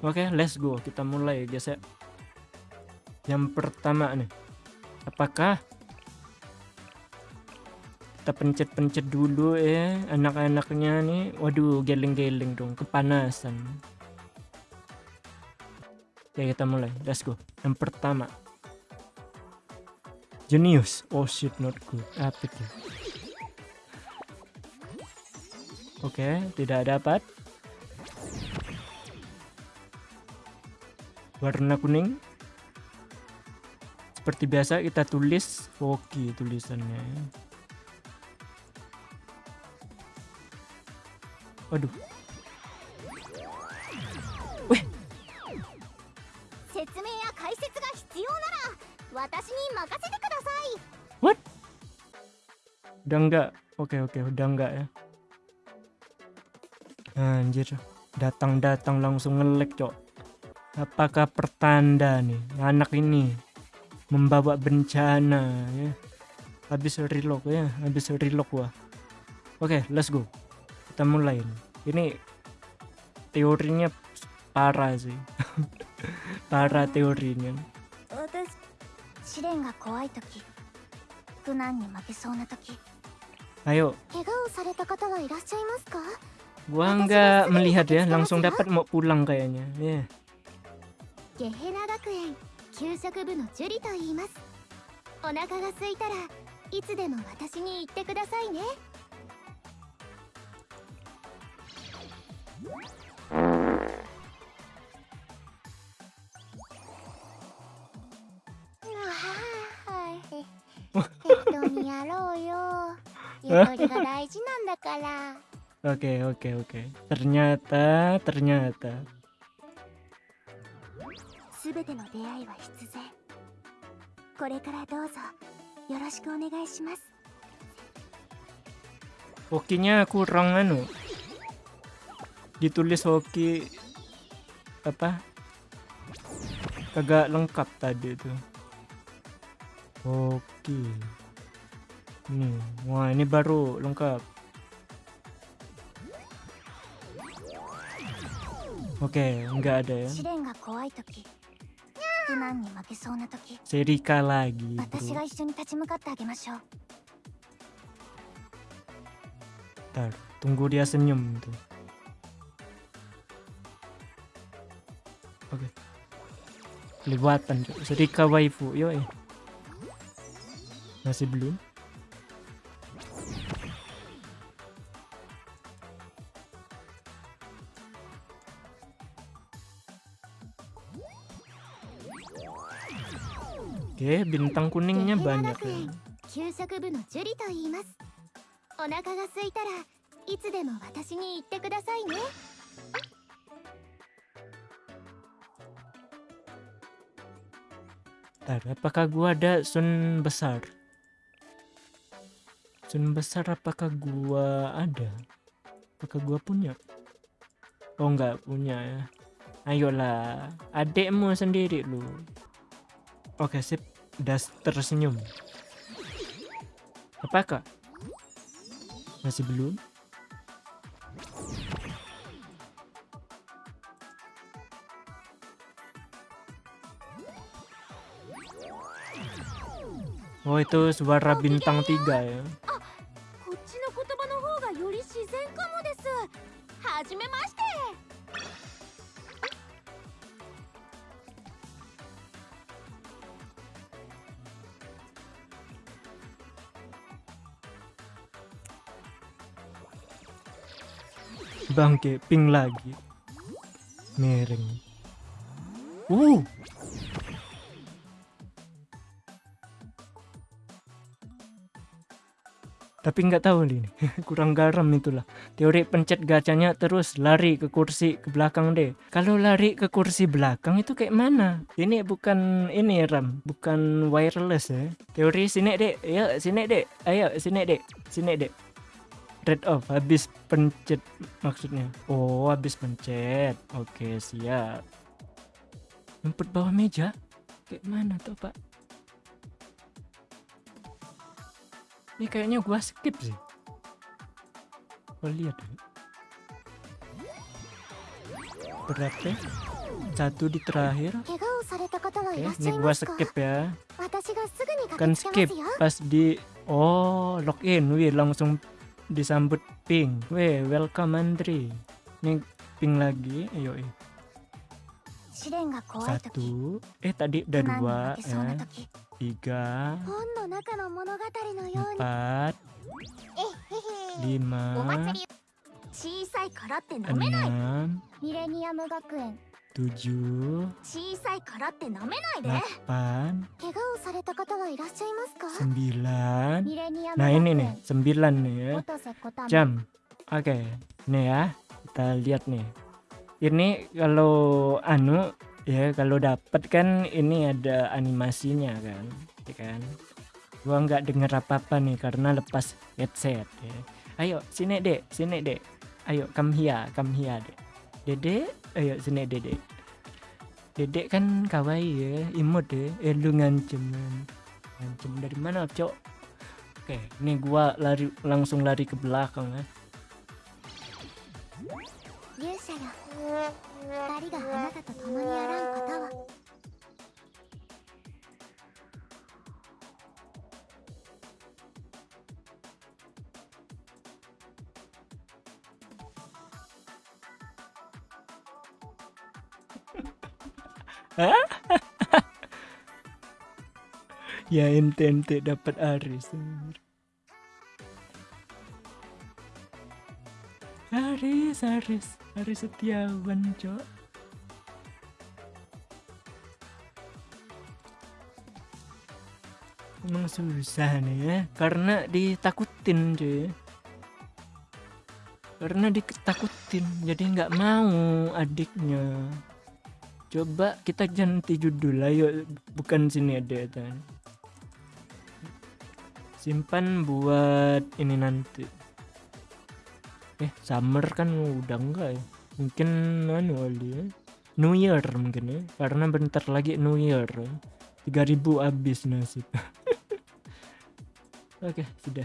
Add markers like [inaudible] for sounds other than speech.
Oke, let's go. Kita mulai, guys ya. Yang pertama nih. Apakah kita pencet-pencet dulu ya anak-anaknya nih. Waduh, geleng-geleng dong, kepanasan. Oke, kita mulai. Let's go. Yang pertama. Genius. Oh shit, not good. Apa itu? Oke, tidak dapat. warna kuning. Seperti biasa kita tulis Woki tulisannya. Waduh Weh. What? Udah enggak? Oke okay, oke okay, udah enggak ya. Anjir. Datang-datang langsung ngelek cok Apakah pertanda nih anak ini membawa bencana ya? Habis relock ya, habis relock wah. Oke, let's go. Kita mulai nih. Ini teorinya parah sih. [laughs] parah teorinya. 私試練が怖い時苦難に負けそうな時 Ayo, 怪我をされた方はいらっしゃいますか gua nggak melihat ya, langsung dapat mau pulang kayaknya. Ya. ゲヘナ学園給食部のジュリと言います。お腹が空いたらいつでも私に言ってくださいね。やろうよ。ゆとりが大事なんだから。Oke, oke, oke. Ternyata, ternyata. すべての出会いは必然これからどうぞよろしくお願いします Hokinya kurang anu. Ditulis hoki apa? Kagak lengkap tadi itu. Hoki. Nih, wah ini baru lengkap. Oke, enggak ada ya. 試練が怖い時苦難に負けそうな時 Serika lagi, 私 bro. が一緒に立ち向かってあげましょう Ntar, tunggu dia senyum tuh. Oke. Kelewatan, Cok. Serika waifu, yoi. Masih belum? Ya. Ya. Oke, bintang kuningnya banyak ya. Bentar, apakah gua ada sun besar? Sun besar apakah gua ada? Apakah gua punya? Oh, nggak punya ya. Ayolah, adekmu sendiri lu. Oke sip, das tersenyum. Apakah? Masih belum? Oh itu suara bintang tiga ya. Bangke, ping lagi. Miring. Uh. Tapi nggak tahu nih, [laughs] kurang garam itulah. Teori pencet gacanya terus lari ke kursi ke belakang deh. Kalau lari ke kursi belakang itu kayak mana? Ini bukan ini RAM, bukan wireless ya. Teori sini dek, ya sini dek, ayo sini dek, sini dek trade off habis pencet maksudnya? Oh habis pencet. Oke okay, siap. Ngumpet bawah meja? Kayak mana tuh pak? Ini kayaknya gua skip sih. Gua lihat berarti satu di terakhir. Okay, ini gua skip ya. Kan skip pas di oh login wih langsung disambut Pink. We welcome Andri. Ini ping lagi. Ayo eh. Satu. eh tadi udah dua ya tiga. Empat. Eh, Lima. Enam. 9 nah ini nih 9 nih ya. Jam. Oke okay. nih ya kita lihat nih. Ini kalau anu ya kalau dapat kan ini ada animasinya kan ya kan? Gua nggak denger apa apa nih karena lepas headset ya. ayo sini dek sini dek. Ayo come here come here dek. Dedek? Ayo sini dedek. Dedek kan kawaii ya imut deh eh lu ngancem ngancem. Dari mana cok? Oke nih gua lari langsung lari ke belakang ya [laughs] ya ente ente dapat Aris Aris Aris Aris Setiawan cok. Emang susah nih ya. Karena ditakutin cuy. Karena ditakutin Jadi nggak mau adiknya Coba kita ganti judul ayo bukan sini ada kan simpan buat ini nanti. Eh summer kan udah enggak ya? Mungkin anu kali ya. New Year mungkin ya. Karena bentar lagi New Year 3000 habis nasib. [laughs] Oke sudah